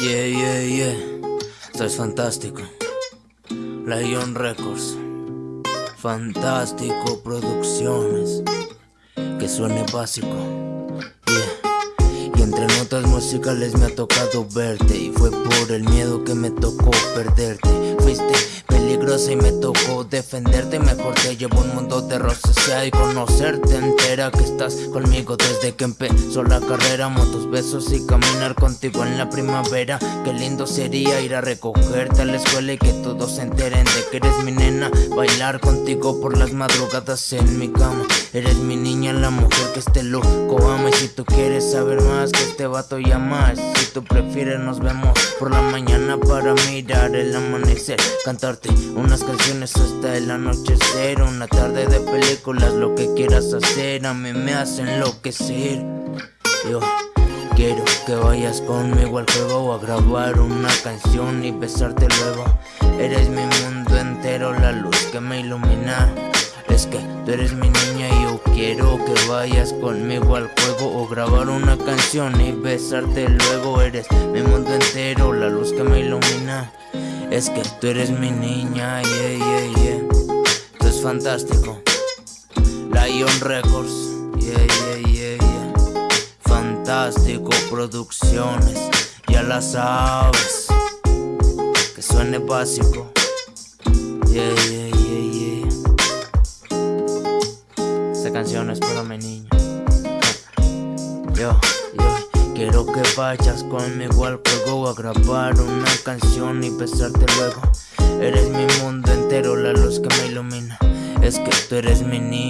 Yeah, yeah, yeah. Estás fantástico. Lion Records. Fantástico Producciones. Que suene básico. Yeah. Y entre notas musicales me ha tocado verte. Y fue por el miedo que me tocó perderte. Fuiste peligrosa y me tocó defenderte Mejor. Te llevo un mundo de rosas y conocerte entera. Que estás conmigo desde que empezó la carrera. Motos, besos y caminar contigo en la primavera. Qué lindo sería ir a recogerte a la escuela Y que todos se enteren de que eres mi nena. Bailar contigo por las madrugadas en mi cama. Eres mi niña, la mujer que este loco ama. Y si tú quieres saber más que este vato llama. Si tú prefieres nos vemos por la mañana para mirar el amanecer. Cantarte unas canciones hasta el anochecer. Una tarde de películas, lo que quieras hacer. A mí me hace enloquecer. Yo quiero que vayas conmigo al juego A grabar una canción y besarte luego. Eres mi mundo entero, la luz que me ilumina es que tú eres mi niña y yo quiero que vayas conmigo al juego O grabar una canción y besarte luego Eres mi mundo entero, la luz que me ilumina es que tú eres mi niña, yeah, yeah, yeah. Tú es fantástico. Lion Records, yeah, yeah, yeah, yeah. Fantástico Producciones, ya la sabes. Que suene básico. Yeah, yeah, yeah, yeah. Esta canción es para niña. Yo, yo. Quiero que vayas conmigo al juego a grabar una canción y besarte luego Eres mi mundo entero, la luz que me ilumina Es que tú eres mi niña